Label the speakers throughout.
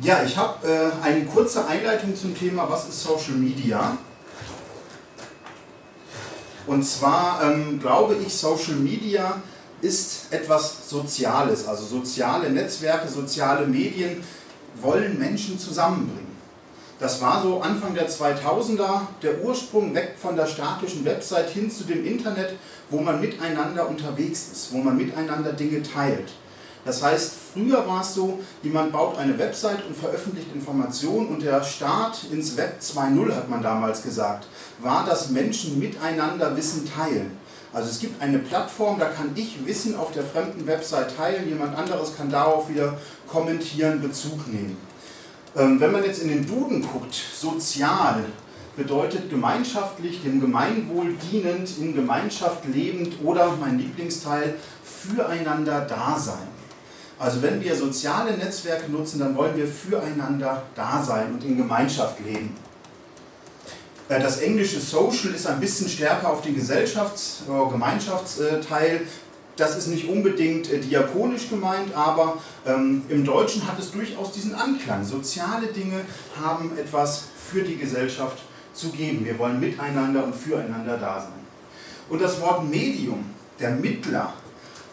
Speaker 1: Ja, ich habe äh, eine kurze Einleitung zum Thema, was ist Social Media? Und zwar ähm, glaube ich, Social Media ist etwas Soziales, also soziale Netzwerke, soziale Medien wollen Menschen zusammenbringen. Das war so Anfang der 2000er der Ursprung weg von der statischen Website hin zu dem Internet, wo man miteinander unterwegs ist, wo man miteinander Dinge teilt. Das heißt, früher war es so, jemand baut eine Website und veröffentlicht Informationen und der Start ins Web 2.0 hat man damals gesagt, war, dass Menschen miteinander Wissen teilen. Also es gibt eine Plattform, da kann ich Wissen auf der fremden Website teilen, jemand anderes kann darauf wieder kommentieren, Bezug nehmen. Ähm, wenn man jetzt in den Duden guckt, sozial bedeutet gemeinschaftlich, dem Gemeinwohl dienend, in Gemeinschaft lebend oder, mein Lieblingsteil, füreinander da sein. Also wenn wir soziale Netzwerke nutzen, dann wollen wir füreinander da sein und in Gemeinschaft leben. Äh, das englische Social ist ein bisschen stärker auf den Gesellschafts- oder Gemeinschaftsteil das ist nicht unbedingt äh, diakonisch gemeint, aber ähm, im Deutschen hat es durchaus diesen Anklang. Soziale Dinge haben etwas für die Gesellschaft zu geben. Wir wollen miteinander und füreinander da sein. Und das Wort Medium, der Mittler,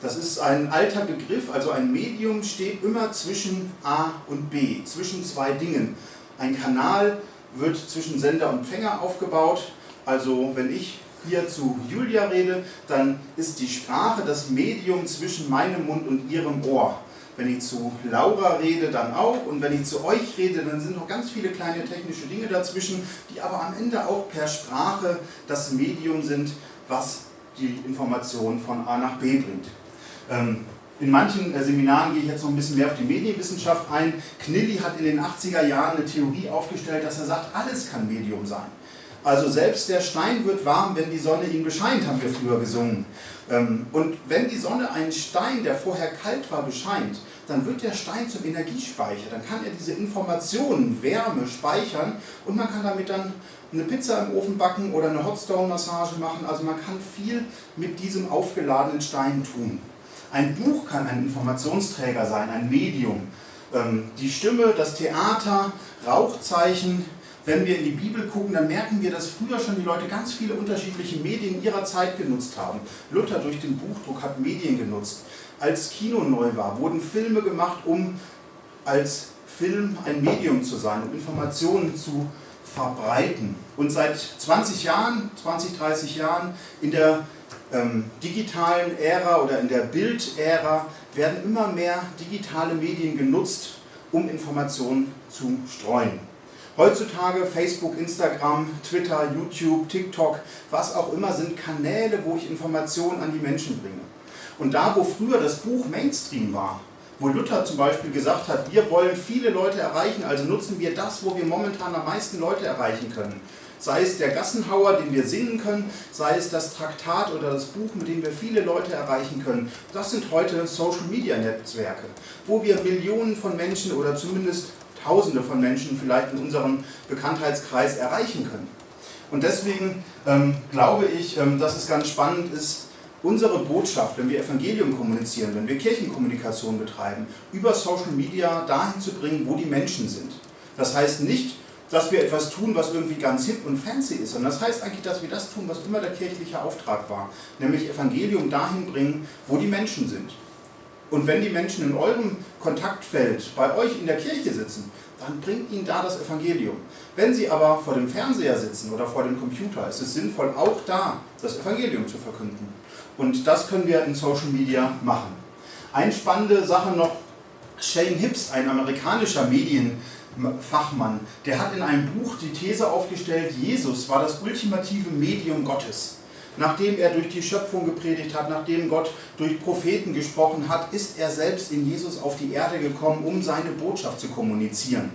Speaker 1: das ist ein alter Begriff, also ein Medium steht immer zwischen A und B, zwischen zwei Dingen. Ein Kanal wird zwischen Sender und Empfänger aufgebaut, also wenn ich hier zu Julia rede, dann ist die Sprache das Medium zwischen meinem Mund und ihrem Ohr. Wenn ich zu Laura rede, dann auch. Und wenn ich zu euch rede, dann sind noch ganz viele kleine technische Dinge dazwischen, die aber am Ende auch per Sprache das Medium sind, was die Information von A nach B bringt. Ähm, in manchen äh, Seminaren gehe ich jetzt noch ein bisschen mehr auf die Medienwissenschaft ein. Knilli hat in den 80er Jahren eine Theorie aufgestellt, dass er sagt, alles kann Medium sein. Also selbst der Stein wird warm, wenn die Sonne ihn bescheint, haben wir früher gesungen. Ähm, und wenn die Sonne einen Stein, der vorher kalt war, bescheint, dann wird der Stein zum Energiespeicher. Dann kann er diese Informationen, Wärme speichern und man kann damit dann eine Pizza im Ofen backen oder eine Hotstone-Massage machen. Also man kann viel mit diesem aufgeladenen Stein tun. Ein Buch kann ein Informationsträger sein, ein Medium. Ähm, die Stimme, das Theater, Rauchzeichen, wenn wir in die Bibel gucken, dann merken wir, dass früher schon die Leute ganz viele unterschiedliche Medien ihrer Zeit genutzt haben. Luther durch den Buchdruck hat Medien genutzt. Als Kino neu war, wurden Filme gemacht, um als Film ein Medium zu sein, um Informationen zu verbreiten. Und seit 20 Jahren, 20, 30 Jahren in der ähm, digitalen Ära oder in der Bildära werden immer mehr digitale Medien genutzt, um Informationen zu streuen. Heutzutage Facebook, Instagram, Twitter, YouTube, TikTok, was auch immer sind Kanäle, wo ich Informationen an die Menschen bringe. Und da, wo früher das Buch Mainstream war, wo Luther zum Beispiel gesagt hat, wir wollen viele Leute erreichen, also nutzen wir das, wo wir momentan am meisten Leute erreichen können. Sei es der Gassenhauer, den wir singen können, sei es das Traktat oder das Buch, mit dem wir viele Leute erreichen können. Das sind heute Social-Media-Netzwerke, wo wir Millionen von Menschen oder zumindest Tausende von Menschen vielleicht in unserem Bekanntheitskreis erreichen können. Und deswegen ähm, glaube ich, ähm, dass es ganz spannend ist, unsere Botschaft, wenn wir Evangelium kommunizieren, wenn wir Kirchenkommunikation betreiben, über Social Media dahin zu bringen, wo die Menschen sind. Das heißt nicht, dass wir etwas tun, was irgendwie ganz hip und fancy ist, sondern das heißt eigentlich, dass wir das tun, was immer der kirchliche Auftrag war, nämlich Evangelium dahin bringen, wo die Menschen sind. Und wenn die Menschen in eurem Kontaktfeld bei euch in der Kirche sitzen, dann bringt ihnen da das Evangelium. Wenn sie aber vor dem Fernseher sitzen oder vor dem Computer, ist es sinnvoll, auch da das Evangelium zu verkünden. Und das können wir in Social Media machen. Eine spannende Sache noch, Shane Hibbs, ein amerikanischer Medienfachmann, der hat in einem Buch die These aufgestellt, Jesus war das ultimative Medium Gottes nachdem er durch die Schöpfung gepredigt hat, nachdem Gott durch Propheten gesprochen hat, ist er selbst in Jesus auf die Erde gekommen, um seine Botschaft zu kommunizieren.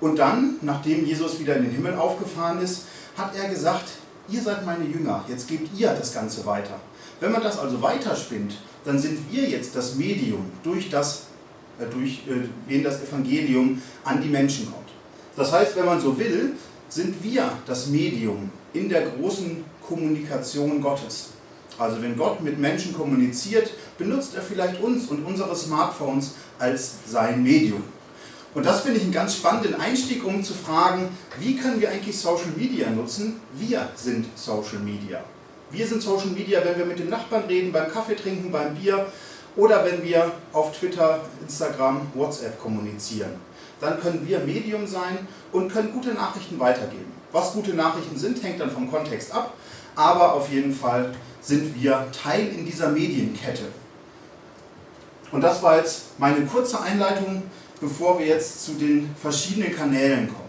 Speaker 1: Und dann, nachdem Jesus wieder in den Himmel aufgefahren ist, hat er gesagt, ihr seid meine Jünger, jetzt gebt ihr das Ganze weiter. Wenn man das also weiterspinnt, dann sind wir jetzt das Medium, durch das, äh, durch äh, wen das Evangelium an die Menschen kommt. Das heißt, wenn man so will, sind wir das Medium in der großen Kommunikation Gottes. Also wenn Gott mit Menschen kommuniziert, benutzt er vielleicht uns und unsere Smartphones als sein Medium. Und das finde ich einen ganz spannenden Einstieg, um zu fragen, wie können wir eigentlich Social Media nutzen? Wir sind Social Media. Wir sind Social Media, wenn wir mit den Nachbarn reden, beim Kaffee trinken, beim Bier oder wenn wir auf Twitter, Instagram, WhatsApp kommunizieren. Dann können wir Medium sein und können gute Nachrichten weitergeben. Was gute Nachrichten sind, hängt dann vom Kontext ab, aber auf jeden Fall sind wir Teil in dieser Medienkette. Und das war jetzt meine kurze Einleitung bevor wir jetzt zu den verschiedenen Kanälen kommen.